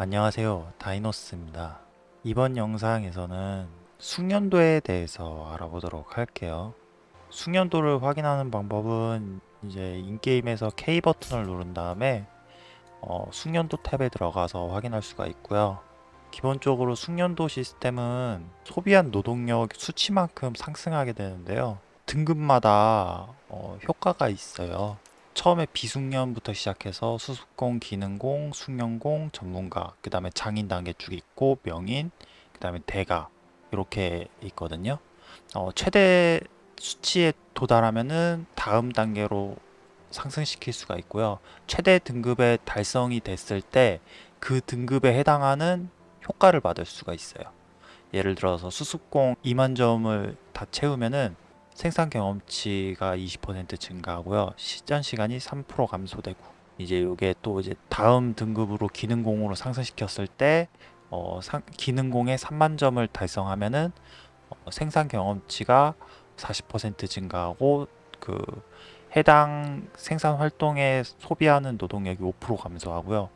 안녕하세요. 다이노스입니다. 이번 영상에서는 숙련도에 대해서 알아보도록 할게요. 숙련도를 확인하는 방법은 이제 인게임에서 K 버튼을 누른 다음에 어, 숙련도 탭에 들어가서 확인할 수가 있고요. 기본적으로 숙련도 시스템은 소비한 노동력 수치만큼 상승하게 되는데요. 등급마다 어, 효과가 있어요 처음에 비숙련부터 시작해서 수습공, 기능공, 숙련공, 전문가, 그 다음에 장인 단계 쭉 있고 명인, 그 다음에 대가 이렇게 있거든요. 어, 최대 수치에 도달하면은 다음 단계로 상승시킬 수가 있고요. 최대 등급에 달성이 됐을 때 그 등급에 해당하는 효과를 받을 수가 있어요. 예를 들어서 수습공 2만 점을 다 채우면은 생산 경험치가 20% 증가하고요. 시전 시간이 3% 감소되고 이제 이게 또 이제 다음 등급으로 기능공으로 상승시켰을 때 어, 상, 기능공에 3만 점을 달성하면은 어, 생산 경험치가 40% 증가하고 그 해당 생산 활동에 소비하는 노동력이 5% 감소하고요.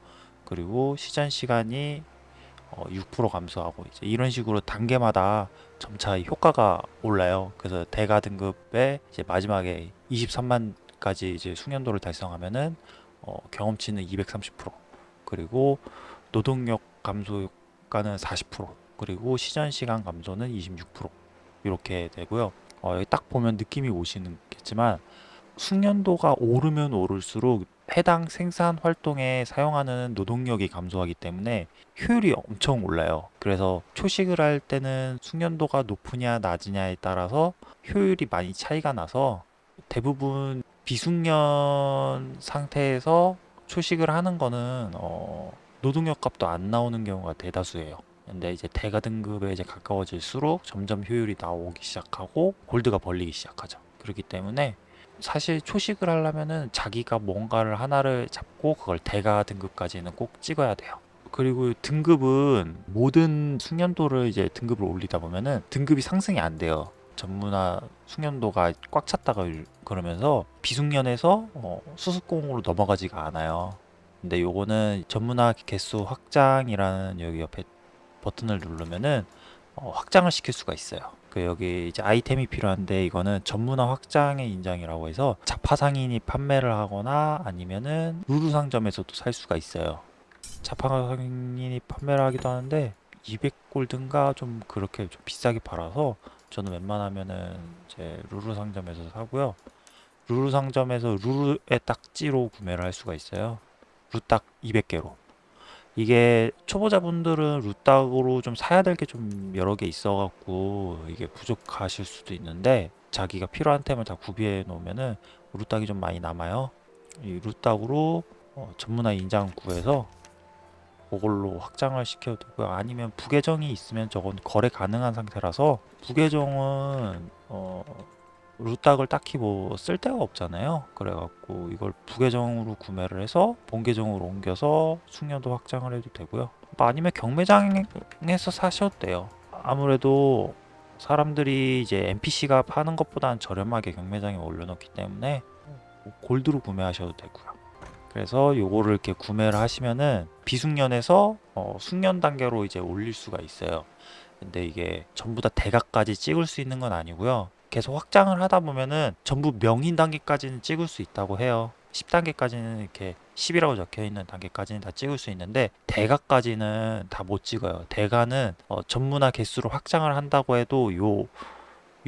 그리고 시전 시간이 어, 6% 감소하고 이제 이런 식으로 단계마다 점차 효과가 올라요. 그래서 대가 등급에 이제 마지막에 23만까지 이제 숙련도를 달성하면은 어, 경험치는 230% 그리고 노동력 감소 효과는 40% 그리고 시전 시간 감소는 26% 이렇게 되고요. 어, 딱 보면 느낌이 오시겠지만 숙련도가 오르면 오를수록 해당 생산 활동에 사용하는 노동력이 감소하기 때문에 효율이 엄청 올라요. 그래서 초식을 할 때는 숙련도가 높으냐 낮으냐에 따라서 효율이 많이 차이가 나서 대부분 비숙련 상태에서 초식을 하는 거는 어, 노동력 값도 안 나오는 경우가 대다수예요. 근데 이제 대가 등급에 이제 가까워질수록 점점 효율이 나오기 시작하고 골드가 벌리기 시작하죠. 그렇기 때문에 사실 초식을 하려면은 자기가 뭔가를 하나를 잡고 그걸 대가 등급까지는 꼭 찍어야 돼요. 그리고 등급은 모든 숙련도를 이제 등급을 올리다 보면은 등급이 상승이 안 돼요. 전문화 숙련도가 꽉 찼다가 그러면서 비숙련에서 어, 수습공으로 넘어가지가 않아요. 근데 요거는 전문화 개수 확장이라는 여기 옆에 버튼을 누르면은 어, 확장을 시킬 수가 있어요. 그 여기 이제 아이템이 필요한데 이거는 전문화 확장의 인장이라고 해서 자파 상인이 판매를 하거나 아니면은 루루 상점에서도 살 수가 있어요. 자파 상인이 판매를 하기도 하는데 200골든가 좀 그렇게 좀 비싸게 팔아서 저는 웬만하면은 이제 루루 상점에서 사고요. 루루 상점에서 루루의 딱지로 구매를 할 수가 있어요. 루딱 200개로. 이게 초보자분들은 루딱으로 좀 사야 될 게 좀 여러 개 있어 갖고 이게 부족하실 수도 있는데 자기가 필요한 템을 다 구비해 놓으면은 루딱이 좀 많이 남아요. 이 루딱으로 어, 전문화 인장 구해서 그걸로 확장을 시켜도 되고요. 아니면 부계정이 있으면 저건 거래 가능한 상태라서 부계정은 어, 루딱을 딱히 뭐 쓸 데가 없잖아요. 그래갖고 이걸 부계정으로 구매를 해서 본계정으로 옮겨서 숙련도 확장을 해도 되고요. 뭐 아니면 경매장에서 사셔도 돼요. 아무래도 사람들이 이제 NPC가 파는 것보다는 저렴하게 경매장에 올려놓기 때문에 골드로 구매하셔도 되고요. 그래서 요거를 이렇게 구매를 하시면은 비숙련에서 어, 숙련 단계로 이제 올릴 수가 있어요. 근데 이게 전부 다 대각까지 찍을 수 있는 건 아니고요. 계속 확장을 하다 보면은 전부 명인 단계까지는 찍을 수 있다고 해요. 10단계까지는 이렇게 10이라고 적혀 있는 단계까지는 다 찍을 수 있는데 대가까지는 다 못 찍어요. 대가는 어, 전문화 개수로 확장을 한다고 해도 요,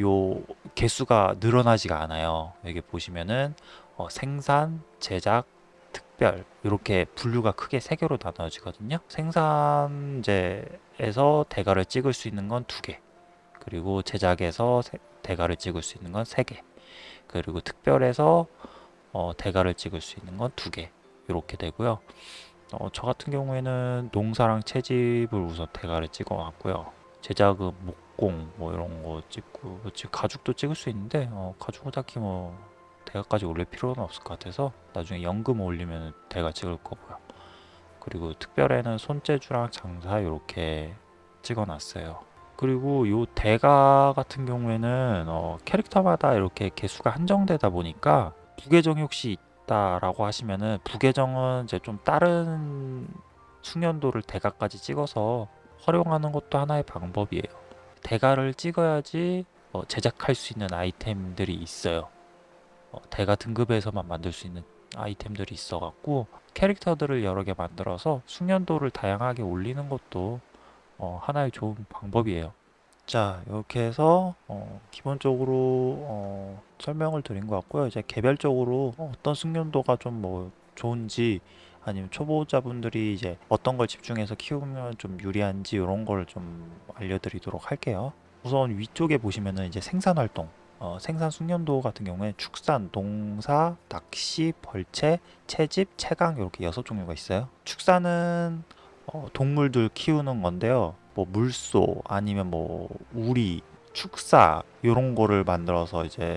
요 개수가 늘어나지가 않아요. 여기 보시면은 어, 생산, 제작, 특별 이렇게 분류가 크게 세 개로 나눠지거든요. 생산제에서 대가를 찍을 수 있는 건 두 개. 그리고 제작에서 대가를 찍을 수 있는 건 3개. 그리고 특별해서 어, 대가를 찍을 수 있는 건 2개. 이렇게 되고요. 어, 저 같은 경우에는 농사랑 채집을 우선 대가를 찍어 놨고요. 제작은 목공 뭐 이런 거 찍고 가죽도 찍을 수 있는데 어, 가죽은 딱히 뭐 대가까지 올릴 필요는 없을 것 같아서 나중에 연금 올리면 대가 찍을 거고요. 그리고 특별에는 손재주랑 장사 이렇게 찍어 놨어요 그리고 요 대가 같은 경우에는 어, 캐릭터마다 이렇게 개수가 한정되다 보니까 부계정이 혹시 있다라고 하시면은 부계정은 이제 좀 다른 숙련도를 대가까지 찍어서 활용하는 것도 하나의 방법이에요. 대가를 찍어야지 어, 제작할 수 있는 아이템들이 있어요. 어, 대가 등급에서만 만들 수 있는 아이템들이 있어 갖고 캐릭터들을 여러 개 만들어서 숙련도를 다양하게 올리는 것도 어, 하나의 좋은 방법이에요. 자, 이렇게 해서 어, 기본적으로 어, 설명을 드린 것 같고요. 이제 개별적으로 어떤 숙련도가 좀 뭐 좋은지 아니면 초보자분들이 이제 어떤 걸 집중해서 키우면 좀 유리한지 이런 걸 좀 알려드리도록 할게요. 우선 위쪽에 보시면은 이제 생산 활동, 어, 생산 숙련도 같은 경우에 축산, 농사, 낚시, 벌채, 채집, 채강 이렇게 여섯 종류가 있어요. 축산은 어, 동물들 키우는 건데요. 뭐 물소 아니면 뭐 우리, 축사 이런 거를 만들어서 이제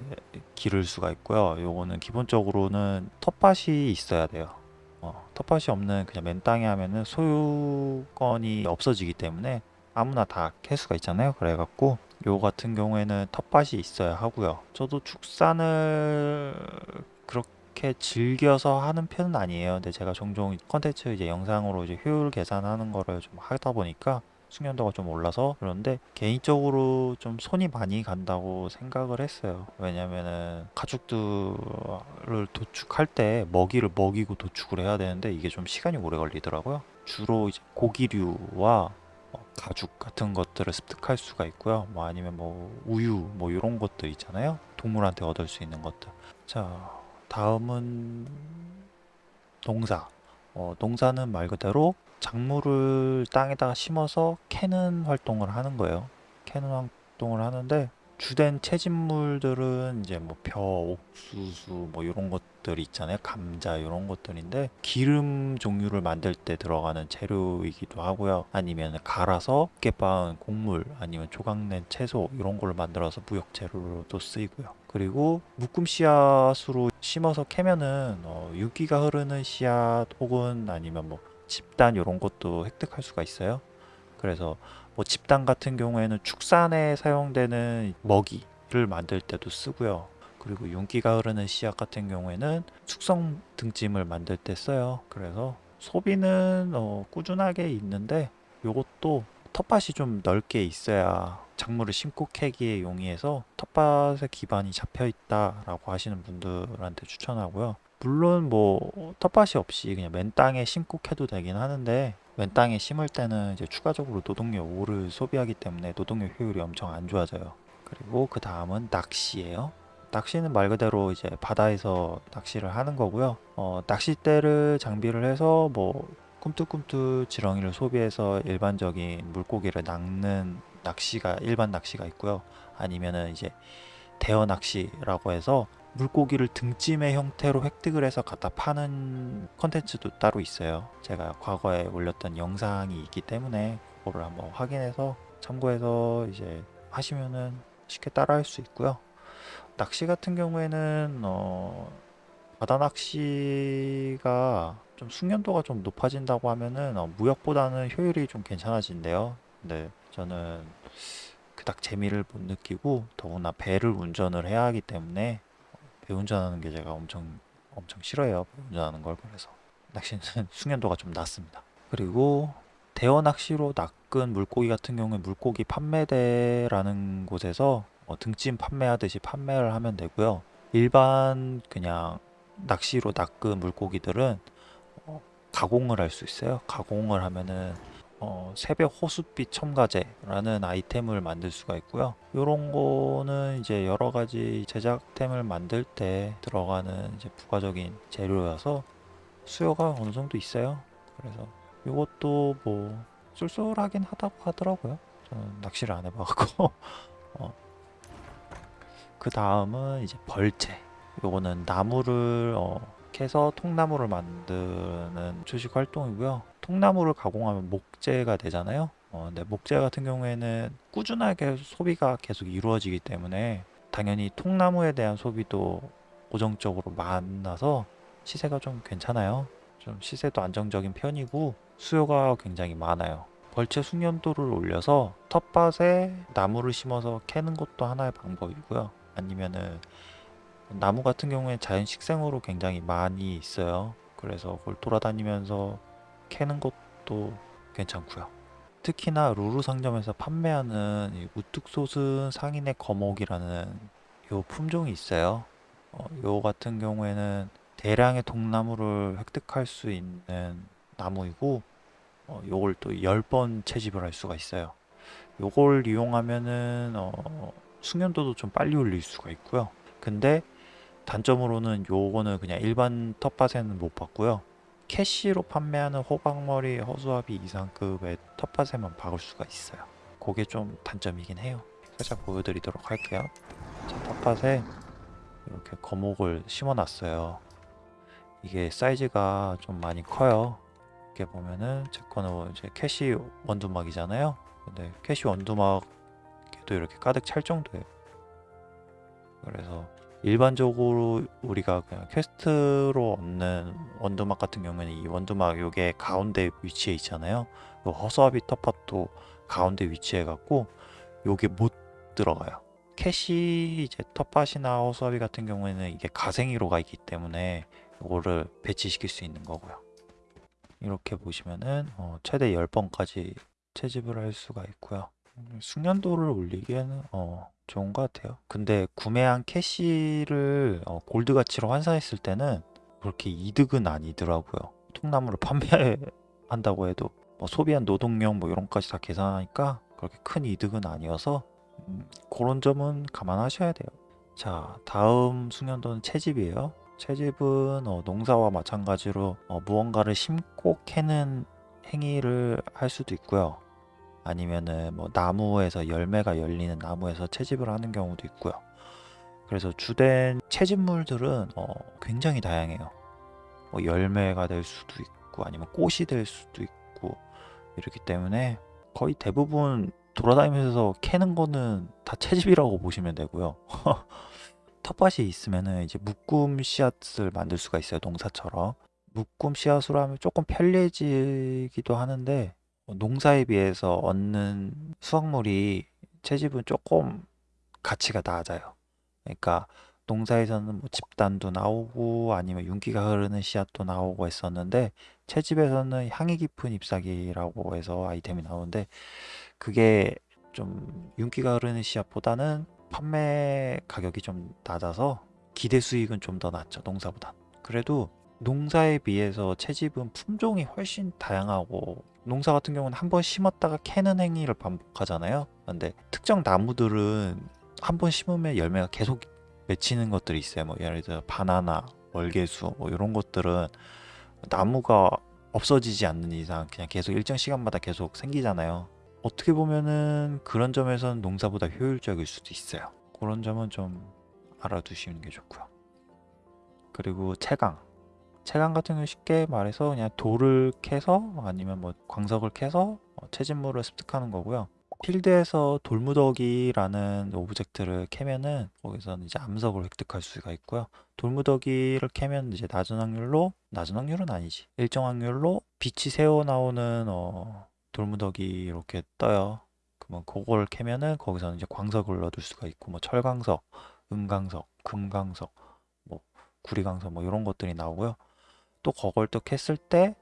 기를 수가 있고요. 요거는 기본적으로는 텃밭이 있어야 돼요. 어, 텃밭이 없는 그냥 맨 땅에 하면은 소유권이 없어지기 때문에 아무나 다캘 수가 있잖아요. 그래갖고 요 같은 경우에는 텃밭이 있어야 하고요. 저도 축산을 그렇게 즐겨서 하는 편은 아니에요. 근데 제가 종종 컨텐츠 이제 영상으로 이제 효율 계산하는 거를 좀 하다 보니까 숙련도가 좀 올라서 그런데 개인적으로 좀 손이 많이 간다고 생각을 했어요. 왜냐면은 가축들을 도축할 때 먹이를 먹이고 도축을 해야 되는데 이게 좀 시간이 오래 걸리더라고요. 주로 이제 고기류와 어, 가죽 같은 것들을 습득할 수가 있고요. 뭐 아니면 뭐 우유 뭐 이런 것들 있잖아요. 동물한테 얻을 수 있는 것들. 자, 다음은 농사. 어, 농사는 말 그대로 작물을 땅에다가 심어서 캐는 활동을 하는 거예요. 캐는 활동을 하는데 주된 채집물들은 이제 뭐 벼, 옥수수 뭐 이런 것들 있잖아요. 감자 이런 것들인데 기름 종류를 만들 때 들어가는 재료이기도 하고요. 아니면 갈아서 깨 빻은 곡물 아니면 조각낸 채소 이런 걸 만들어서 무역 재료로도 쓰이고요. 그리고 묶음 씨앗으로 심어서 캐면은 어, 윤기가 흐르는 씨앗 혹은 아니면 뭐 집단 이런 것도 획득할 수가 있어요. 그래서 뭐 집단 같은 경우에는 축산에 사용되는 먹이를 만들 때도 쓰고요. 그리고 윤기가 흐르는 씨앗 같은 경우에는 숙성 등짐을 만들 때 써요. 그래서 소비는 어, 꾸준하게 있는데 요것도 텃밭이 좀 넓게 있어야 작물을 심고 캐기에 용이해서 텃밭에 기반이 잡혀 있다 라고 하시는 분들한테 추천하고요. 물론 뭐 텃밭이 없이 그냥 맨 땅에 심고 캐도 되긴 하는데 맨 땅에 심을 때는 이제 추가적으로 노동력 오를 소비하기 때문에 노동력 효율이 엄청 안 좋아져요. 그리고 그 다음은 낚시예요. 낚시는 말 그대로 이제 바다에서 낚시를 하는 거고요. 어, 낚싯대를 장비를 해서 뭐 꿈틀꿈틀 지렁이를 소비해서 일반적인 물고기를 낚는 낚시가 일반 낚시가 있고요. 아니면은 이제 대어 낚시라고 해서 물고기를 등짐의 형태로 획득을 해서 갖다 파는 컨텐츠도 따로 있어요. 제가 과거에 올렸던 영상이 있기 때문에 그거를 한번 확인해서 참고해서 이제 하시면은 쉽게 따라 할 수 있고요. 낚시 같은 경우에는 어, 바다 낚시가 좀 숙련도가 좀 높아진다고 하면은 어, 무역보다는 효율이 좀 괜찮아진대요. 근데 저는 그닥 재미를 못 느끼고 더구나 배를 운전을 해야 하기 때문에 배 운전하는 게 제가 엄청 엄청 싫어해요. 배 운전하는 걸 그래서 낚시는 숙련도가 좀 낮습니다. 그리고 대어 낚시로 낚은 물고기 같은 경우에 물고기 판매대라는 곳에서 어, 등짐 판매하듯이 판매를 하면 되고요. 일반 그냥 낚시로 낚은 물고기들은 어, 가공을 할 수 있어요. 가공을 하면은 어, 새벽 호숫빛 첨가제라는 아이템을 만들 수가 있고요. 이런 거는 이제 여러 가지 제작템을 만들 때 들어가는 이제 부가적인 재료여서 수요가 어느 정도 있어요. 그래서 이것도 뭐 쏠쏠하긴 하다고 하더라고요. 저는 낚시를 안 해봐갖고. 어. 그 다음은 이제 벌채. 요거는 나무를 어, 캐서 통나무를 만드는 주식 활동이고요. 통나무를 가공하면 목재가 되잖아요. 어, 근데 목재 같은 경우에는 꾸준하게 소비가 계속 이루어지기 때문에 당연히 통나무에 대한 소비도 고정적으로 많아서 시세가 좀 괜찮아요. 좀 시세도 안정적인 편이고 수요가 굉장히 많아요. 벌채 숙련도를 올려서 텃밭에 나무를 심어서 캐는 것도 하나의 방법이고요. 아니면은 나무 같은 경우에 자연 식생으로 굉장히 많이 있어요. 그래서 그걸 돌아다니면서 캐는 것도 괜찮고요. 특히나 루루 상점에서 판매하는 이 우뚝 솟은 상인의 거목이라는 요 품종이 있어요. 어, 요 같은 경우에는 대량의 동나무를 획득할 수 있는 나무이고 어, 요걸 또 10번 채집을 할 수가 있어요. 요걸 이용하면은 어, 숙련도도 좀 빨리 올릴 수가 있고요. 근데 단점으로는 요거는 그냥 일반 텃밭에는 못 봤고요. 캐시로 판매하는 호박머리 허수아비 이상급의 텃밭에만 박을 수가 있어요. 그게 좀 단점이긴 해요. 살짝 보여드리도록 할게요. 자, 텃밭에 이렇게 거목을 심어놨어요. 이게 사이즈가 좀 많이 커요. 이렇게 보면은 제 거는 이제 캐시 원두막이잖아요. 근데 캐시 원두막에도 이렇게 가득 찰 정도예요. 그래서 일반적으로 우리가 그냥 퀘스트로 얻는 원두막 같은 경우에는 이 원두막 요게 가운데 위치해 있잖아요. 요 허수아비 텃밭도 가운데 위치해 갖고 요게 못 들어가요. 캐시 이제 텃밭이나 허수아비 같은 경우에는 이게 가생이로 가 있기 때문에 요거를 배치시킬 수 있는 거고요. 이렇게 보시면은 어, 최대 10번까지 채집을 할 수가 있고요. 음, 숙련도를 올리기에는 어, 좋은 것 같아요. 근데 구매한 캐시를 어, 골드 가치로 환산했을 때는 그렇게 이득은 아니더라고요. 통나무를 판매한다고 해도 뭐 소비한 노동력 뭐 이런 것까지 다 계산하니까 그렇게 큰 이득은 아니어서 음, 그런 점은 감안하셔야 돼요. 자, 다음 숙련도는 채집이에요. 채집은 어, 농사와 마찬가지로 어, 무언가를 심고 캐는 행위를 할 수도 있고요. 아니면은 뭐 나무에서 열매가 열리는 나무에서 채집을 하는 경우도 있고요. 그래서 주된 채집물들은 어, 굉장히 다양해요. 뭐 열매가 될 수도 있고 아니면 꽃이 될 수도 있고 이렇기 때문에 거의 대부분 돌아다니면서 캐는 거는 다 채집이라고 보시면 되고요. 텃밭이 있으면은 이제 묶음 씨앗을 만들 수가 있어요. 농사처럼. 묶음 씨앗으로 하면 조금 편리해지기도 하는데 어, 농사에 비해서 얻는 수확물이 채집은 조금 가치가 낮아요. 그러니까 농사에서는 뭐 집단도 나오고 아니면 윤기가 흐르는 씨앗도 나오고 했었는데 채집에서는 향이 깊은 잎사귀라고 해서 아이템이 나오는데 그게 좀 윤기가 흐르는 씨앗보다는 판매 가격이 좀 낮아서 기대 수익은 좀 더 낮죠 농사보다 그래도 농사에 비해서 채집은 품종이 훨씬 다양하고 농사 같은 경우는 한 번 심었다가 캐는 행위를 반복하잖아요 근데 특정 나무들은 한 번 심으면 열매가 계속 맺히는 것들이 있어요 뭐 예를 들어 바나나 월계수 뭐 이런 것들은 나무가 없어지지 않는 이상 그냥 계속 일정 시간마다 계속 생기잖아요 어떻게 보면은 그런 점에서는 농사보다 효율적일 수도 있어요. 그런 점은 좀 알아두시는 게 좋고요. 그리고 채광. 채광 같은 경우 쉽게 말해서 그냥 돌을 캐서 아니면 뭐 광석을 캐서 어, 채집물을 습득하는 거고요. 필드에서 돌무더기라는 오브젝트를 캐면은 거기서는 이제 암석을 획득할 수가 있고요. 돌무더기를 캐면 이제 낮은 확률로 낮은 확률은 아니지 일정 확률로 빛이 새어 나오는 어, 돌무더기 이렇게 떠요. 그러면 그걸 캐면은 거기서는 이제 광석을 얻을 수가 있고 뭐 철광석, 은광석, 금광석, 뭐 구리광석 뭐 이런 것들이 나오고요. 또 그걸 또 캤을 때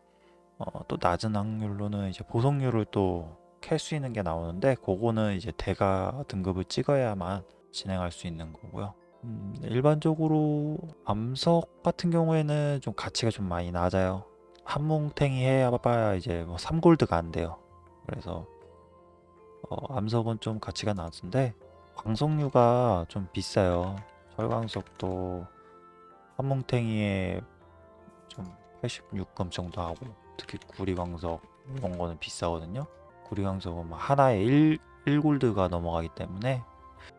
어, 또 낮은 확률로는 이제 보석률을 또 캘 수 있는 게 나오는데 그거는 이제 대가 등급을 찍어야만 진행할 수 있는 거고요. 음, 일반적으로 암석 같은 경우에는 좀 가치가 좀 많이 낮아요. 한 뭉탱이 해봐야 이제 뭐 3골드가 안 돼요. 그래서 어, 암석은 좀 가치가 낮은데 광석류가 좀 비싸요. 철광석도 한 뭉탱이에 좀 86금 정도 하고 특히 구리광석 이런 거는 비싸거든요. 구리광석은 뭐 하나에 1, 1골드가 넘어가기 때문에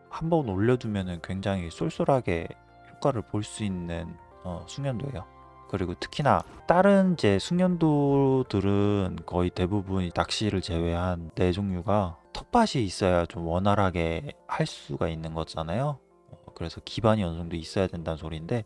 한 번 올려두면 굉장히 쏠쏠하게 효과를 볼 수 있는 어, 숙련도예요. 그리고 특히나 다른 이제 숙련도들은 거의 대부분 낚시를 제외한 네 종류가 텃밭이 있어야 좀 원활하게 할 수가 있는 거잖아요. 어, 그래서 기반이 어느 정도 있어야 된다는 소리인데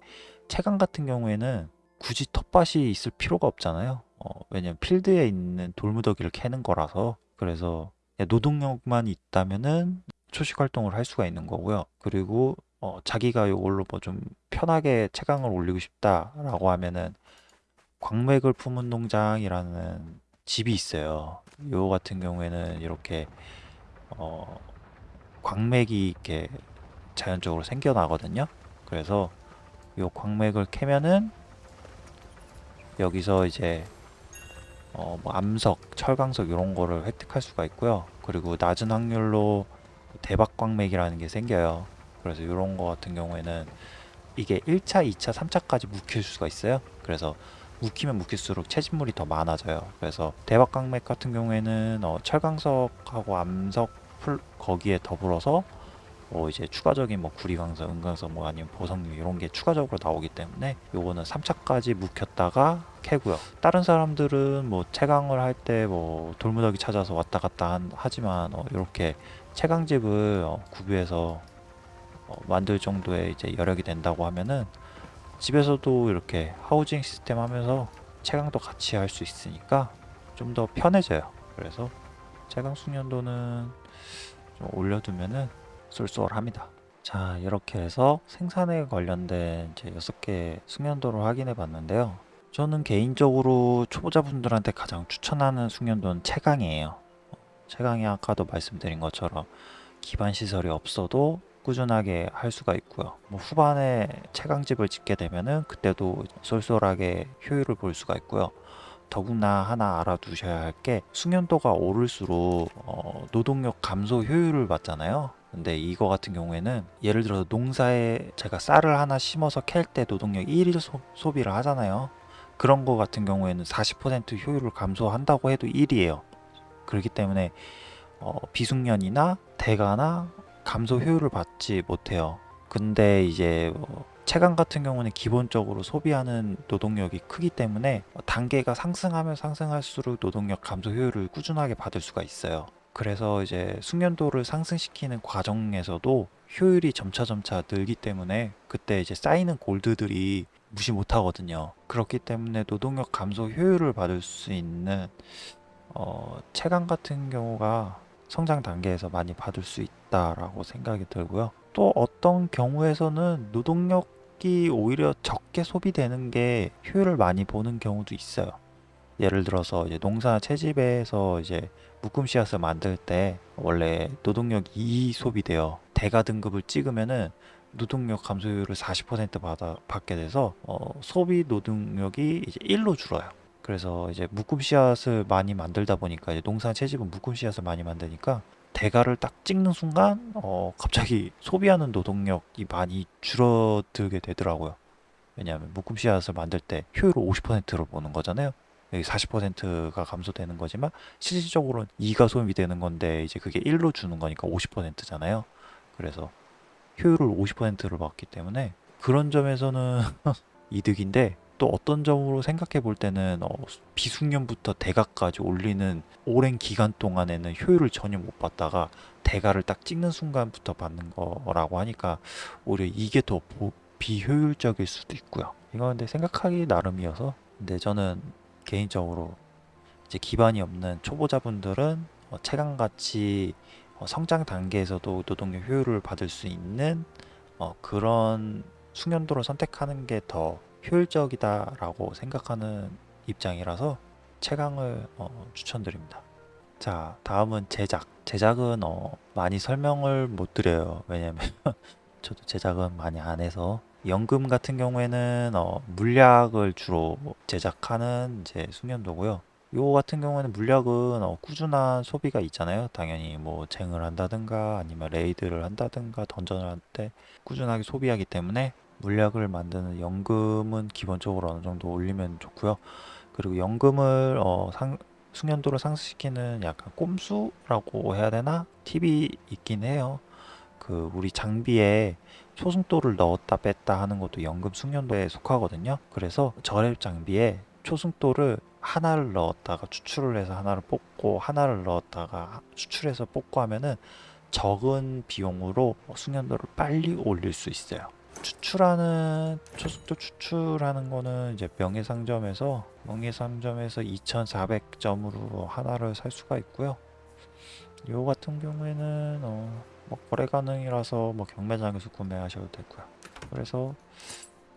채광 같은 경우에는 굳이 텃밭이 있을 필요가 없잖아요. 어, 왜냐면 필드에 있는 돌무더기를 캐는 거라서 그래서 노동력만 있다면은 초식 활동을 할 수가 있는 거고요. 그리고 어, 자기가 이걸로 뭐 좀 편하게 채광을 올리고 싶다라고 하면은 광맥을 품은 농장이라는 집이 있어요. 요 같은 경우에는 이렇게 어, 광맥이 이렇게 자연적으로 생겨나거든요. 그래서 요 광맥을 캐면은 여기서 이제 어, 뭐 암석, 철광석 이런 거를 획득할 수가 있고요. 그리고 낮은 확률로 대박 광맥이라는 게 생겨요. 그래서 이런 거 같은 경우에는 이게 1차, 2차, 3차까지 묵힐 수가 있어요. 그래서 묵히면 묵힐수록 채집물이 더 많아져요. 그래서 대박 광맥 같은 경우에는 어, 철광석하고 암석 풀 거기에 더불어서 뭐 이제 추가적인 뭐 구리광석, 은광석 뭐 아니면 보석류 이런 게 추가적으로 나오기 때문에 요거는 3차까지 묵혔다가 캐고요. 다른 사람들은 뭐 채광을 할 때 뭐 돌무더기 찾아서 왔다 갔다 한- 하지만 어, 이렇게 채광집을 어, 구비해서 어, 만들 정도의 이제 여력이 된다고 하면은 집에서도 이렇게 하우징 시스템 하면서 채광도 같이 할 수 있으니까 좀 더 편해져요. 그래서 채광 숙련도는 좀 올려두면은 쏠쏠합니다. 자 이렇게 해서 생산에 관련된 이제 6개 숙련도를 확인해 봤는데요. 저는 개인적으로 초보자분들한테 가장 추천하는 숙련도는 채광이에요. 채광이 아까도 말씀드린 것처럼 기반 시설이 없어도 꾸준하게 할 수가 있고요. 뭐 후반에 채광집을 짓게 되면은 그때도 쏠쏠하게 효율을 볼 수가 있고요. 더구나 하나 알아두셔야 할 게 숙련도가 오를수록 어, 노동력 감소 효율을 받잖아요. 근데 이거 같은 경우에는 예를 들어서 농사에 제가 쌀을 하나 심어서 캘 때 노동력 1일 소, 비를 하잖아요. 그런 거 같은 경우에는 40% 효율을 감소한다고 해도 1이에요. 그렇기 때문에 어, 비숙련이나 대가나 감소 효율을 받지 못해요. 근데 이제 뭐 체감 같은 경우는 기본적으로 소비하는 노동력이 크기 때문에 단계가 상승하면 상승할수록 노동력 감소 효율을 꾸준하게 받을 수가 있어요. 그래서 이제 숙련도를 상승시키는 과정에서도 효율이 점차 점차 늘기 때문에 그때 이제 쌓이는 골드들이 무시 못 하거든요. 그렇기 때문에 노동력 감소 효율을 받을 수 있는 어, 체감 같은 경우가 성장 단계에서 많이 받을 수 있다라고 생각이 들고요. 또 어떤 경우에서는 노동력이 오히려 적게 소비되는 게 효율을 많이 보는 경우도 있어요. 예를 들어서 이제 농사 채집에서 이제 묶음 씨앗을 만들 때 원래 노동력 2 소비돼요. 대가 등급을 찍으면은 노동력 감소율을 40% 받아, 받게 돼서 어, 소비 노동력이 이제 1로 줄어요. 그래서 이제 묶음 씨앗을 많이 만들다 보니까 이제 농사 채집은 묶음 씨앗을 많이 만드니까 대가를 딱 찍는 순간 어, 갑자기 소비하는 노동력이 많이 줄어들게 되더라고요. 왜냐하면 묶음 씨앗을 만들 때 효율을 50%로 보는 거잖아요. 여기 40%가 감소되는 거지만 실질적으로는 2가 소비 되는 건데 이제 그게 1로 주는 거니까 50%잖아요. 그래서 효율을 50%로 받기 때문에 그런 점에서는 이득인데 또 어떤 점으로 생각해 볼 때는 어, 비숙련부터 대가까지 올리는 오랜 기간 동안에는 효율을 전혀 못 받다가 대가를 딱 찍는 순간부터 받는 거라고 하니까 오히려 이게 더 보- 비효율적일 수도 있고요. 이거 근데 생각하기 나름이어서 근데 저는 개인적으로 이제 기반이 없는 초보자분들은 어, 체감같이 어, 성장 단계에서도 노동력 효율을 받을 수 있는 어, 그런 숙련도를 선택하는 게 더 효율적이다라고 생각하는 입장이라서 채광을 어, 추천드립니다. 자, 다음은 제작. 제작은 어, 많이 설명을 못 드려요. 왜냐면 저도 제작은 많이 안 해서 연금 같은 경우에는 어, 물약을 주로 제작하는 이제 숙련도고요. 요 같은 경우에는 물약은 어, 꾸준한 소비가 있잖아요. 당연히 뭐 쟁을 한다든가 아니면 레이드를 한다든가 던전을 할 때 꾸준하게 소비하기 때문에 물약을 만드는 연금은 기본적으로 어느 정도 올리면 좋고요. 그리고 연금을 어, 상, 숙련도를 상승시키는 약간 꼼수라고 해야 되나? 팁이 있긴 해요. 그 우리 장비에 초승도를 넣었다 뺐다 하는 것도 연금 숙련도에 속하거든요. 그래서 저랩 장비에 초승도를 하나를 넣었다가 추출을 해서 하나를 뽑고 하나를 넣었다가 추출해서 뽑고 하면은 적은 비용으로 숙련도를 빨리 올릴 수 있어요. 추출하는 초속도 추출하는 거는 이제 명예상점에서 명예상점에서 2,400점으로 하나를 살 수가 있고요. 요 같은 경우에는 어, 뭐 거래 가능이라서 뭐 경매장에서 구매하셔도 되고요. 그래서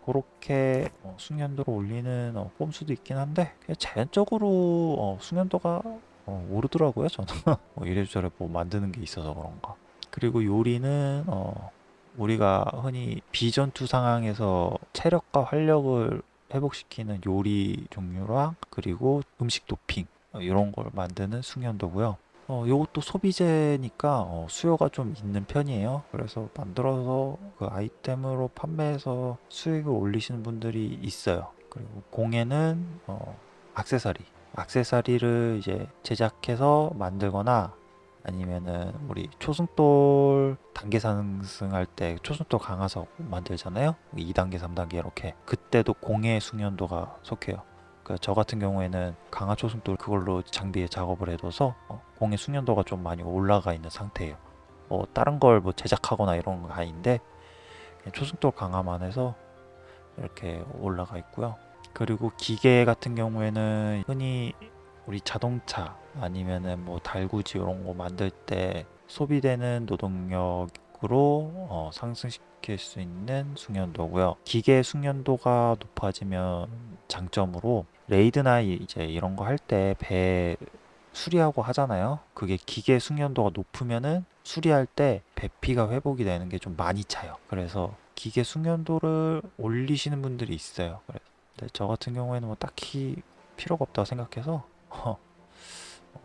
그렇게 어, 숙련도를 올리는 어, 꼼수도 있긴 한데 자연적으로 어, 숙련도가 어, 오르더라고요 저는 뭐 이래저래 뭐 만드는 게 있어서 그런가 그리고 요리는 어, 우리가 흔히 비전투 상황에서 체력과 활력을 회복시키는 요리 종류랑 그리고 음식 도핑 어, 이런 걸 만드는 숙련도고요. 어, 요것도 소비재니까 어, 수요가 좀 있는 편이에요. 그래서 만들어서 그 아이템으로 판매해서 수익을 올리시는 분들이 있어요. 그리고 공예는 어, 액세서리, 액세서리를 이제 제작해서 만들거나 아니면은 우리 초승돌 단계 상승할 때 초승돌 강화석 만들잖아요. 2단계, 3단계 이렇게 그때도 공예 숙련도가 속해요. 그저 같은 경우에는 강화 초승돌 그걸로 장비에 작업을 해둬서 어, 공예 숙련도가 좀 많이 올라가 있는 상태예요. 뭐 다른 걸 뭐 제작하거나 이런 거 아닌데 그냥 초승돌 강화만 해서 이렇게 올라가 있고요. 그리고 기계 같은 경우에는 흔히 우리 자동차 아니면은 뭐 달구지 이런 거 만들 때 소비되는 노동력으로 어, 상승시킬 수 있는 숙련도고요. 기계 숙련도가 높아지면 장점으로 레이드나 이- 이제 이런 거 할 때 배 수리하고 하잖아요. 그게 기계 숙련도가 높으면은 수리할 때 배피가 회복이 되는 게 좀 많이 차요. 그래서 기계 숙련도를 올리시는 분들이 있어요. 그래서 근데 저 같은 경우에는 뭐 딱히 필요가 없다고 생각해서 어,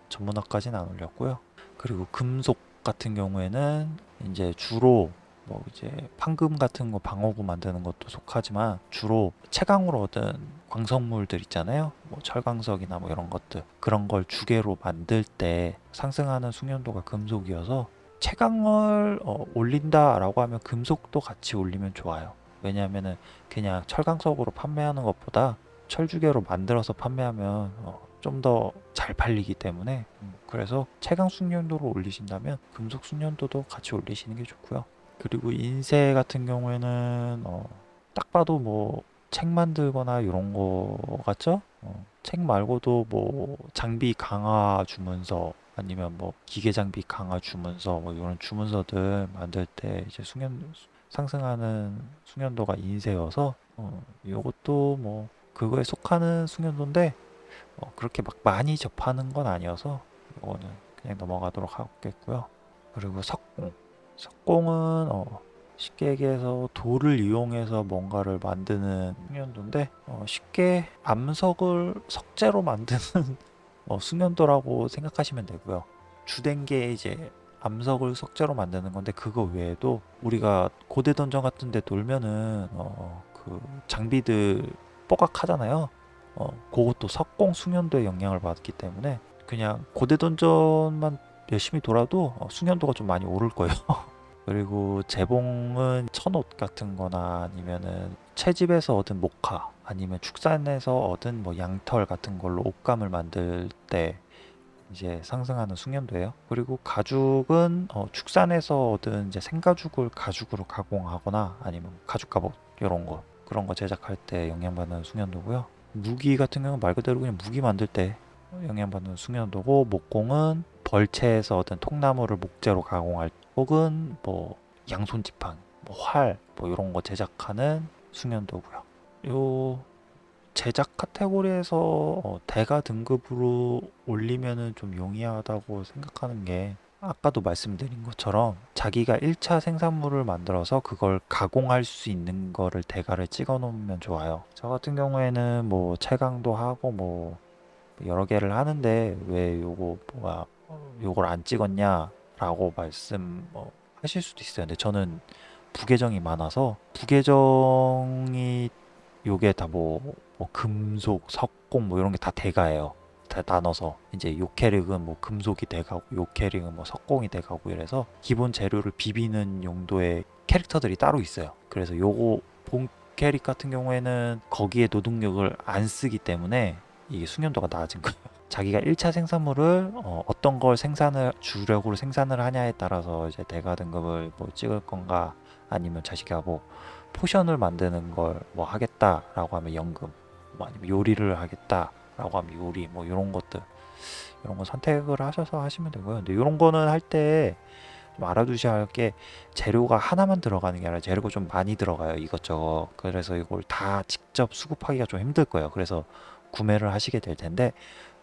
전문화까지는 안 올렸고요. 그리고 금속 같은 경우에는 이제 주로 뭐 이제 판금 같은 거 방어구 만드는 것도 속하지만 주로 채광으로 얻은 광석물들 있잖아요. 뭐 철광석이나 뭐 이런 것들 그런 걸 주계로 만들 때 상승하는 숙련도가 금속이어서 채광을 어, 올린다 라고 하면 금속도 같이 올리면 좋아요. 왜냐하면은 그냥 철광석으로 판매하는 것보다 철주계로 만들어서 판매하면 좀더 잘 팔리기 때문에 음, 그래서 채광 숙련도를 올리신다면 금속 숙련도도 같이 올리시는 게 좋고요. 그리고 인쇄 같은 경우에는 어, 딱 봐도 뭐 책 만들거나 이런 거 같죠? 어, 책 말고도 뭐 장비 강화 주문서 아니면 뭐 기계 장비 강화 주문서 뭐 이런 주문서들 만들 때 이제 숙련 상승하는 숙련도가 인쇄여서 어, 이것도 뭐 그거에 속하는 숙련도인데 어, 그렇게 막 많이 접하는 건 아니어서 이거는 그냥 넘어가도록 하겠고요. 그리고 석공. 석공은 어, 쉽게 얘기해서 돌을 이용해서 뭔가를 만드는 숙련도인데 어, 쉽게 암석을 석재로 만드는 어, 숙련도라고 생각하시면 되고요. 주된 게 이제 암석을 석재로 만드는 건데 그거 외에도 우리가 고대 던전 같은 데 돌면은 어, 그 장비들 뽀각하잖아요. 어, 그것도 석공 숙련도의 영향을 받기 때문에 그냥 고대 던전만 열심히 돌아도 어, 숙련도가 좀 많이 오를 거예요. 그리고 재봉은 천옷 같은 거나 아니면은 채집에서 얻은 목화 아니면 축산에서 얻은 뭐 양털 같은 걸로 옷감을 만들 때 이제 상승하는 숙련도예요. 그리고 가죽은 어, 축산에서 얻은 이제 생가죽을 가죽으로 가공하거나 아니면 가죽 갑옷 이런 거 그런 거 제작할 때 영향받는 숙련도고요. 무기 같은 경우는 말 그대로 그냥 무기 만들 때 영향받는 숙련도고 목공은 벌채에서 얻은 통나무를 목재로 가공할 혹은 뭐 양손 지팡이, 뭐 활, 뭐 이런 거 제작하는 숙련도고요. 요 제작 카테고리에서 어, 대가 등급으로 올리면은 좀 용이하다고 생각하는 게 아까도 말씀드린 것처럼 자기가 1차 생산물을 만들어서 그걸 가공할 수 있는 거를 대가를 찍어 놓으면 좋아요. 저 같은 경우에는 뭐 채광도 하고 뭐 여러 개를 하는데 왜 요거 뭐야 요걸 안 찍었냐 라고 말씀 뭐 하실 수도 있어요. 근데 저는 부계정이 많아서 부계정이 요게 다뭐 금속, 석공 뭐 이런 게 다 대가예요. 다 나눠서 이제 요 캐릭은 뭐 금속이 돼가고 요 캐릭은 뭐 석공이 돼가고 이래서 기본 재료를 비비는 용도의 캐릭터들이 따로 있어요. 그래서 요거 본 캐릭 같은 경우에는 거기에 노동력을 안 쓰기 때문에 이게 숙련도가 낮은 거예요. 자기가 1차 생산물을 어, 어떤 걸 생산을 주력으로 생산을 하냐에 따라서 이제 대가 등급을 뭐 찍을 건가 아니면 자기가 뭐 포션을 만드는 걸 뭐 하겠다라고 하면 연금 뭐 아니면 요리를 하겠다라고 하면 요리 뭐 이런 것들 이런 거 선택을 하셔서 하시면 되고요. 근데 이런 거는 할 때 좀 알아두셔야 할 게 재료가 하나만 들어가는 게 아니라 재료가 좀 많이 들어가요 이것저것 그래서 이걸 다 직접 수급하기가 좀 힘들 거예요 그래서 구매를 하시게 될 텐데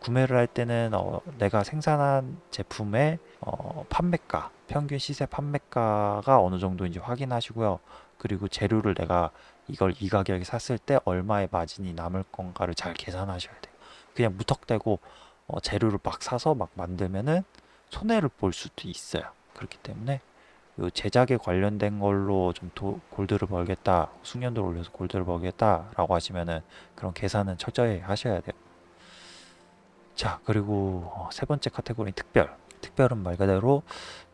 구매를 할 때는 어, 내가 생산한 제품의 어, 판매가 평균 시세 판매가가 어느 정도인지 확인하시고요 그리고 재료를 내가 이걸 이 가격에 샀을 때 얼마의 마진이 남을 건가를 잘 계산하셔야 돼요 그냥 무턱대고 어, 재료를 막 사서 막 만들면은 손해를 볼 수도 있어요. 그렇기 때문에 요 제작에 관련된 걸로 좀 도- 골드를 벌겠다, 숙련도를 올려서 골드를 벌겠다 라고 하시면은 그런 계산은 철저히 하셔야 돼요. 자, 그리고 어, 세 번째 카테고리 특별. 특별은 말 그대로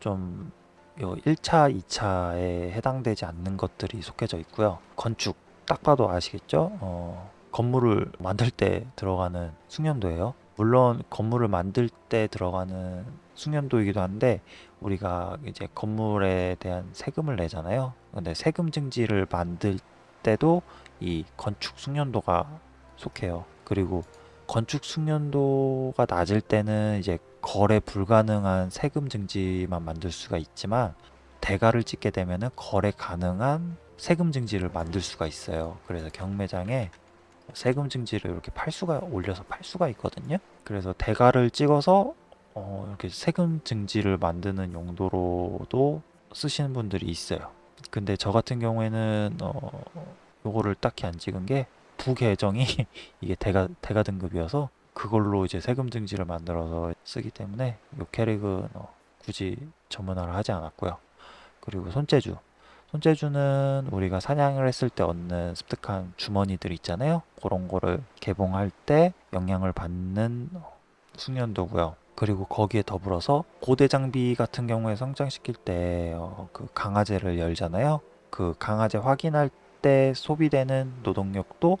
좀 요 1차, 2차에 해당되지 않는 것들이 속해져 있고요. 건축, 딱 봐도 아시겠죠? 어, 건물을 만들 때 들어가는 숙련도예요. 물론 건물을 만들 때 들어가는 숙련도이기도 한데 우리가 이제 건물에 대한 세금을 내잖아요. 근데 세금 증지를 만들 때도 이 건축 숙련도가 속해요. 그리고 건축 숙련도가 낮을 때는 이제 거래 불가능한 세금 증지만 만들 수가 있지만 대가를 찍게 되면은 거래 가능한 세금 증지를 만들 수가 있어요. 그래서 경매장에 세금 증지를 이렇게 팔 수가 올려서 팔 수가 있거든요. 그래서 대가를 찍어서 어, 이렇게 세금 증지를 만드는 용도로도 쓰시는 분들이 있어요. 근데 저 같은 경우에는 어, 요거를 딱히 안 찍은 게 부계정이 이게 대가 대가 등급이어서 그걸로 이제 세금 증지를 만들어서 쓰기 때문에 요 캐릭은 어, 굳이 전문화를 하지 않았고요. 그리고 손재주. 손재주는 우리가 사냥을 했을 때 얻는 습득한 주머니들 있잖아요. 그런 거를 개봉할 때 영향을 받는 숙련도고요. 그리고 거기에 더불어서 고대 장비 같은 경우에 성장시킬 때 어, 그 강화제를 열잖아요. 그 강화제 확인할 때 소비되는 노동력도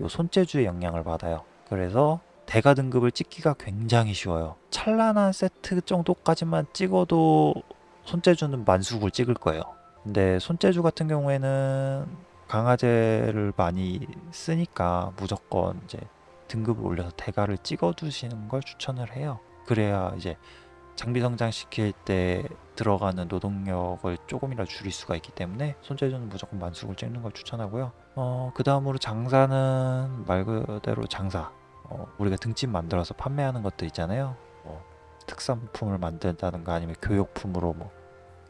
요 손재주의 영향을 받아요. 그래서 대가 등급을 찍기가 굉장히 쉬워요. 찬란한 세트 정도까지만 찍어도 손재주는 만수굴 찍을 거예요. 근데 손재주 같은 경우에는 강화제를 많이 쓰니까 무조건 이제 등급을 올려서 대가를 찍어 두시는 걸 추천을 해요. 그래야 이제 장비 성장시킬 때 들어가는 노동력을 조금이라도 줄일 수가 있기 때문에 손재주는 무조건 만수굴 찍는 걸 추천하고요. 어, 그 다음으로 장사는 말 그대로 장사. 어, 우리가 등짐 만들어서 판매하는 것들 있잖아요. 뭐 특산품을 만든다든가 아니면 교육품으로 뭐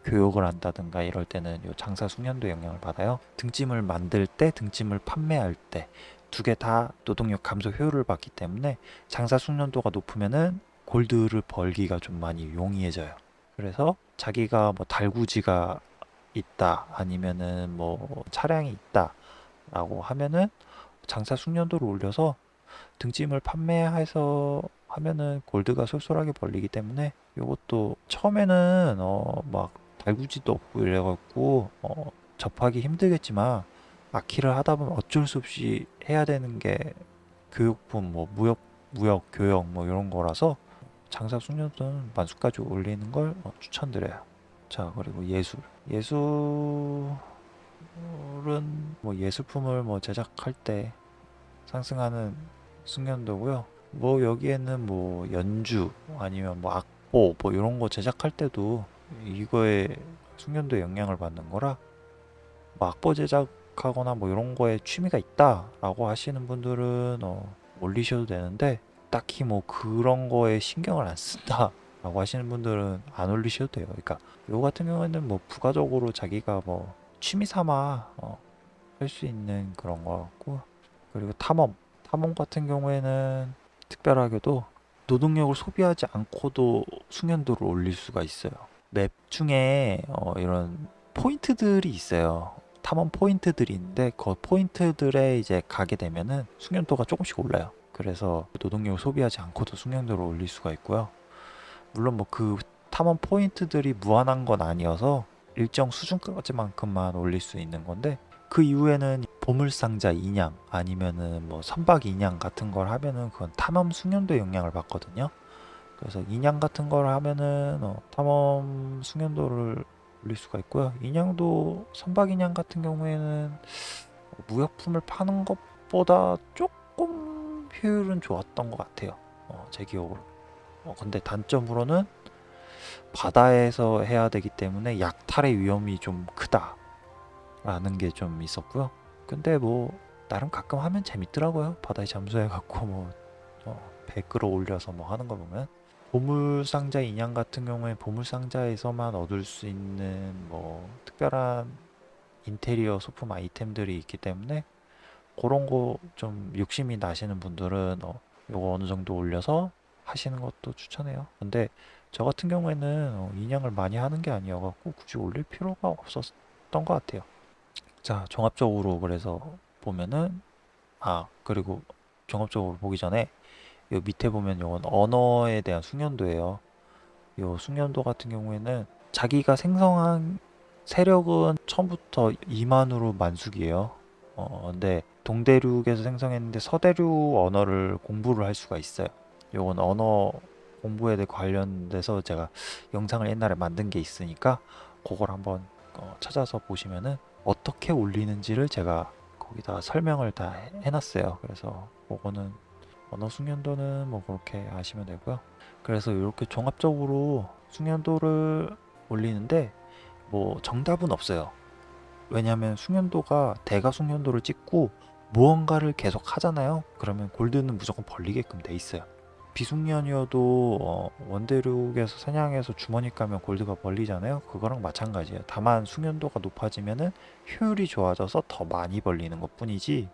교육을 한다든가 이럴 때는 요 장사 숙련도 영향을 받아요. 등짐을 만들 때, 등짐을 판매할 때 두 개 다 노동력 감소 효율을 받기 때문에 장사 숙련도가 높으면은 골드를 벌기가 좀 많이 용이해져요. 그래서 자기가 뭐 달구지가 있다 아니면은 뭐 차량이 있다 라고 하면은 장사 숙련도를 올려서 등짐을 판매해서 하면은 골드가 쏠쏠하게 벌리기 때문에 요것도 처음에는 어 막 달구지도 없고 이래갖고 어 접하기 힘들겠지만 아키를 하다 보면 어쩔 수 없이 해야 되는 게 교육품 뭐 무역 무역 교역 뭐 이런 거라서 장사 숙련도는 만수까지 올리는 걸 어, 추천드려요. 자 그리고 예술 예술은 뭐 예술품을 뭐 제작할 때 상승하는 숙련도고요. 뭐 여기에는 뭐 연주 아니면 뭐 악보 뭐 이런 거 제작할 때도 이거에 숙련도에 영향을 받는 거라 뭐 악보 제작하거나 뭐 이런 거에 취미가 있다 라고 하시는 분들은 어, 올리셔도 되는데 딱히 뭐 그런 거에 신경을 안 쓴다 라고 하시는 분들은 안 올리셔도 돼요. 그러니까 요 같은 경우에는 뭐 부가적으로 자기가 뭐 취미 삼아 어, 할 수 있는 그런 거 같고 그리고 탐험 탐험 같은 경우에는 특별하게도 노동력을 소비하지 않고도 숙련도를 올릴 수가 있어요. 맵 중에 어, 이런 포인트들이 있어요. 탐험 포인트들이 있는데 그 포인트들에 이제 가게 되면은 숙련도가 조금씩 올라요. 그래서 노동력을 소비하지 않고도 숙련도를 올릴 수가 있고요. 물론 뭐 그 탐험 포인트들이 무한한 건 아니어서 일정 수준까지만큼만 올릴 수 있는 건데 그 이후에는 보물상자 인양 아니면은 뭐 선박 인양 같은 걸 하면은 그건 탐험 숙련도에 영향을 받거든요. 그래서 인양 같은 걸 하면은 어, 탐험 숙련도를 올릴 수가 있고요. 인양도 선박 인양 같은 경우에는 무역품을 파는 것보다 조금 효율은 좋았던 것 같아요. 어, 제 기억으로. 어, 근데 단점으로는 바다에서 해야 되기 때문에 약탈의 위험이 좀 크다 라는 게 좀 있었고요. 근데 뭐 나름 가끔 하면 재밌더라고요. 바다에 잠수해 갖고 뭐 어, 배 끌어올려서 뭐 하는 거 보면 보물 상자 인형 같은 경우에 보물 상자에서만 얻을 수 있는 뭐 특별한 인테리어 소품 아이템들이 있기 때문에 그런 거 좀 욕심이 나시는 분들은 어, 요거 어느 정도 올려서 하시는 것도 추천해요. 근데 저 같은 경우에는 어, 인양을 많이 하는 게 아니어갖고 굳이 올릴 필요가 없었던 것 같아요. 자, 종합적으로 그래서 보면은 아 그리고 종합적으로 보기 전에 요 밑에 보면 요건 언어에 대한 숙련도예요. 요 숙련도 같은 경우에는 자기가 생성한 세력은 처음부터 2만으로 만숙이에요. 어, 근데 동대륙에서 생성했는데 서대륙 언어를 공부를 할 수가 있어요. 요건 언어 공부에 대해 관련돼서 제가 영상을 옛날에 만든 게 있으니까 그걸 한번 어, 찾아서 보시면은 어떻게 올리는지를 제가 거기다 설명을 다 해- 해놨어요. 그래서 그거는 언어 숙련도는 뭐 그렇게 아시면 되고요. 그래서 이렇게 종합적으로 숙련도를 올리는데 뭐 정답은 없어요. 왜냐하면 숙련도가 대가 숙련도를 찍고 무언가를 계속 하잖아요. 그러면 골드는 무조건 벌리게끔 돼 있어요. 비숙련이어도 어, 원대륙에서 사냥해서 주머니 까면 골드가 벌리잖아요. 그거랑 마찬가지예요. 다만 숙련도가 높아지면은 효율이 좋아져서 더 많이 벌리는 것 뿐이지.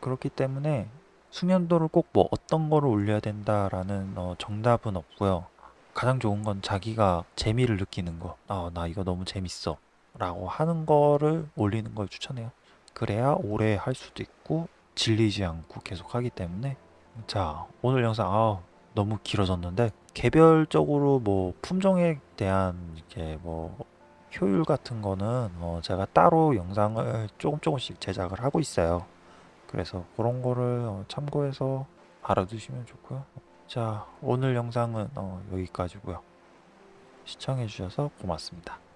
그렇기 때문에 숙련도를 꼭 뭐 어떤 거를 올려야 된다라는 어, 정답은 없고요. 가장 좋은 건 자기가 재미를 느끼는 거. 아, 나 이거 너무 재밌어. 라고 하는 거를 올리는 걸 추천해요. 그래야 오래 할 수도 있고 질리지 않고 계속 하기 때문에 자 오늘 영상 아 너무 길어졌는데 개별적으로 뭐 품종에 대한 이렇게 뭐 효율 같은 거는 어 제가 따로 영상을 조금 조금씩 제작을 하고 있어요. 그래서 그런 거를 어 참고해서 알아두시면 좋고요. 자 오늘 영상은 어 여기까지고요. 시청해 주셔서 고맙습니다.